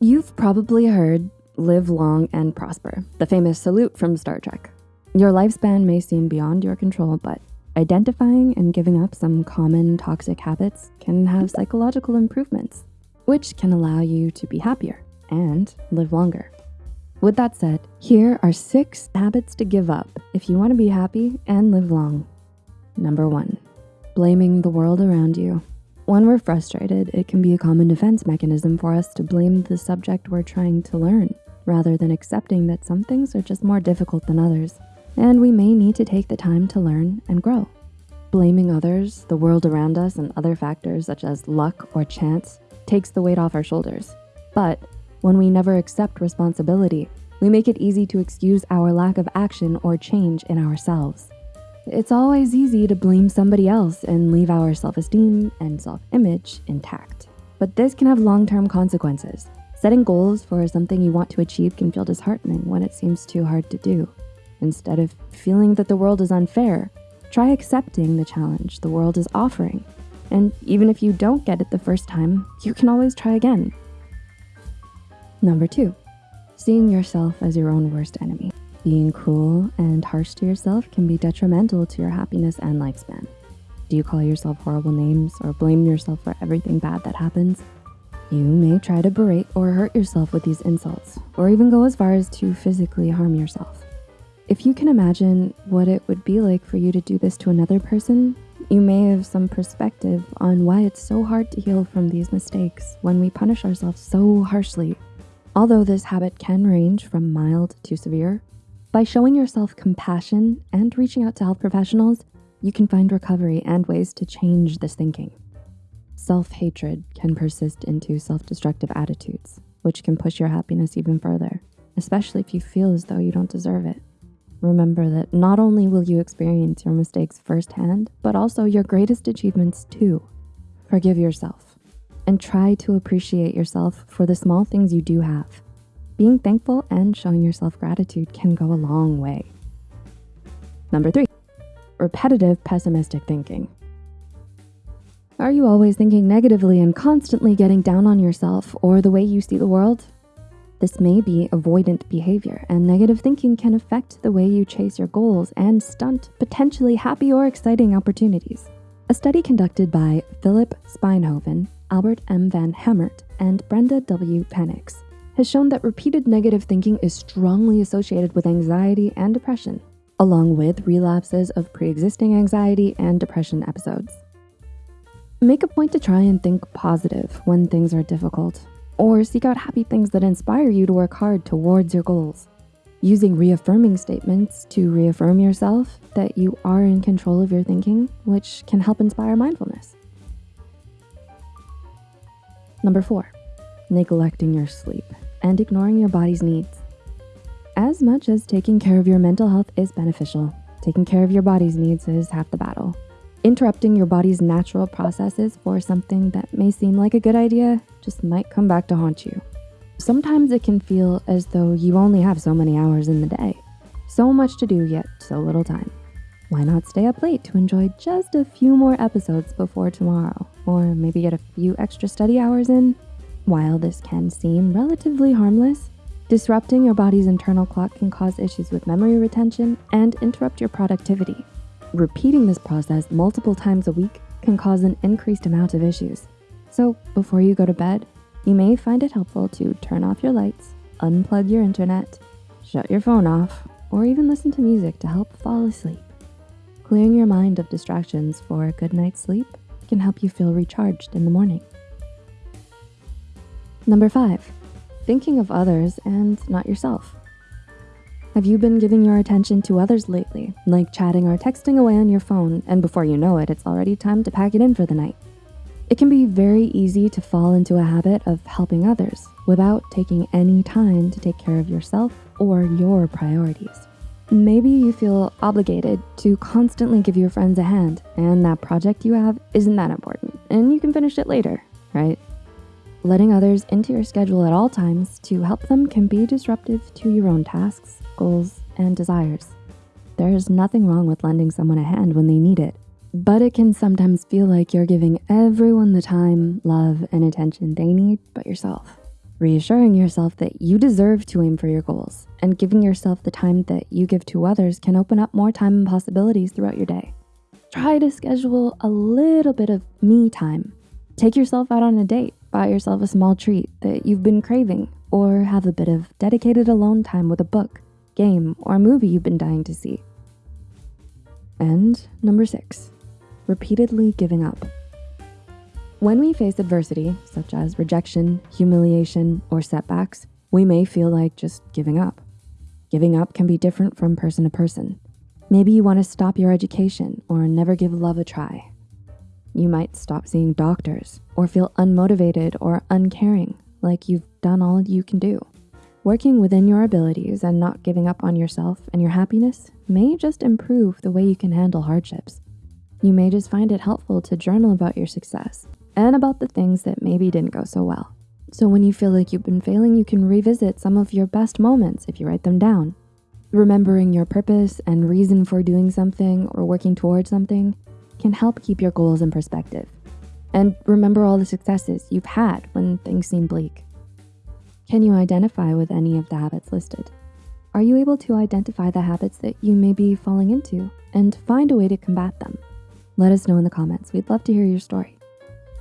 You've probably heard live long and prosper, the famous salute from Star Trek. Your lifespan may seem beyond your control, but identifying and giving up some common toxic habits can have psychological improvements, which can allow you to be happier and live longer. With that said, here are six habits to give up if you wanna be happy and live long. Number one, blaming the world around you. When we're frustrated, it can be a common defense mechanism for us to blame the subject we're trying to learn, rather than accepting that some things are just more difficult than others, and we may need to take the time to learn and grow. Blaming others, the world around us, and other factors such as luck or chance takes the weight off our shoulders. But when we never accept responsibility, we make it easy to excuse our lack of action or change in ourselves. It's always easy to blame somebody else and leave our self-esteem and self-image intact. But this can have long-term consequences. Setting goals for something you want to achieve can feel disheartening when it seems too hard to do. Instead of feeling that the world is unfair, try accepting the challenge the world is offering. And even if you don't get it the first time, you can always try again. Number two, seeing yourself as your own worst enemy. Being cruel and harsh to yourself can be detrimental to your happiness and lifespan. Do you call yourself horrible names or blame yourself for everything bad that happens? You may try to berate or hurt yourself with these insults, or even go as far as to physically harm yourself. If you can imagine what it would be like for you to do this to another person, you may have some perspective on why it's so hard to heal from these mistakes when we punish ourselves so harshly Although this habit can range from mild to severe, by showing yourself compassion and reaching out to health professionals, you can find recovery and ways to change this thinking. Self-hatred can persist into self-destructive attitudes, which can push your happiness even further, especially if you feel as though you don't deserve it. Remember that not only will you experience your mistakes firsthand, but also your greatest achievements too. Forgive yourself and try to appreciate yourself for the small things you do have. Being thankful and showing yourself gratitude can go a long way. Number three, repetitive pessimistic thinking. Are you always thinking negatively and constantly getting down on yourself or the way you see the world? This may be avoidant behavior and negative thinking can affect the way you chase your goals and stunt potentially happy or exciting opportunities. A study conducted by Philip Spinhoven Albert M. Van Hemert, and Brenda W. Penninx, has shown that repeated negative thinking is strongly associated with anxiety and depression, along with relapses of pre-existing anxiety and depression episodes. Make a point to try and think positive when things are difficult, or seek out happy things that inspire you to work hard towards your goals. Using reaffirming statements to reaffirm yourself that you are in control of your thinking, which can help inspire mindfulness. Number four, neglecting your sleep and ignoring your body's needs. As much as taking care of your mental health is beneficial, taking care of your body's needs is half the battle. Interrupting your body's natural processes for something that may seem like a good idea just might come back to haunt you. Sometimes it can feel as though you only have so many hours in the day. So much to do, yet so little time. Why not stay up late to enjoy just a few more episodes before tomorrow? Or maybe get a few extra study hours in? While this can seem relatively harmless, disrupting your body's internal clock can cause issues with memory retention and interrupt your productivity. Repeating this process multiple times a week can cause an increased amount of issues. So before you go to bed, you may find it helpful to turn off your lights, unplug your internet, shut your phone off, or even listen to music to help fall asleep. Clearing your mind of distractions for a good night's sleep can help you feel recharged in the morning. Number five, thinking of others and not yourself. Have you been giving your attention to others lately, like chatting or texting away on your phone, and before you know it, it's already time to pack it in for the night? It can be very easy to fall into a habit of helping others without taking any time to take care of yourself or your priorities. Maybe you feel obligated to constantly give your friends a hand and that project you have isn't that important and you can finish it later, right? Letting others into your schedule at all times to help them can be disruptive to your own tasks, goals, and desires. There is nothing wrong with lending someone a hand when they need it, but it can sometimes feel like you're giving everyone the time, love, and attention they need but yourself. reassuring yourself that you deserve to aim for your goals and giving yourself the time that you give to others can open up more time and possibilities throughout your day. Try to schedule a little bit of me time. Take yourself out on a date, buy yourself a small treat that you've been craving, or have a bit of dedicated alone time with a book, game, or movie you've been dying to see. And number six, repeatedly giving up. When we face adversity, such as rejection, humiliation, or setbacks, we may feel like just giving up. Giving up can be different from person to person. Maybe you wanna stop your education or never give love a try. You might stop seeing doctors or feel unmotivated or uncaring, like you've done all you can do. Working within your abilities and not giving up on yourself and your happiness may just improve the way you can handle hardships. You may just find it helpful to journal about your success and about the things that maybe didn't go so well. So when you feel like you've been failing, you can revisit some of your best moments if you write them down. Remembering your purpose and reason for doing something or working towards something can help keep your goals in perspective. And remember all the successes you've had when things seem bleak. Can you identify with any of the habits listed? Are you able to identify the habits that you may be falling into and find a way to combat them? Let us know in the comments. We'd love to hear your story.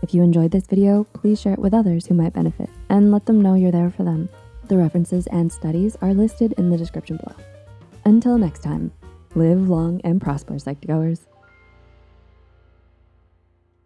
If you enjoyed this video, please share it with others who might benefit and let them know you're there for them. The references and studies are listed in the description below. Until next time, live long and prosper, Psych2Goers.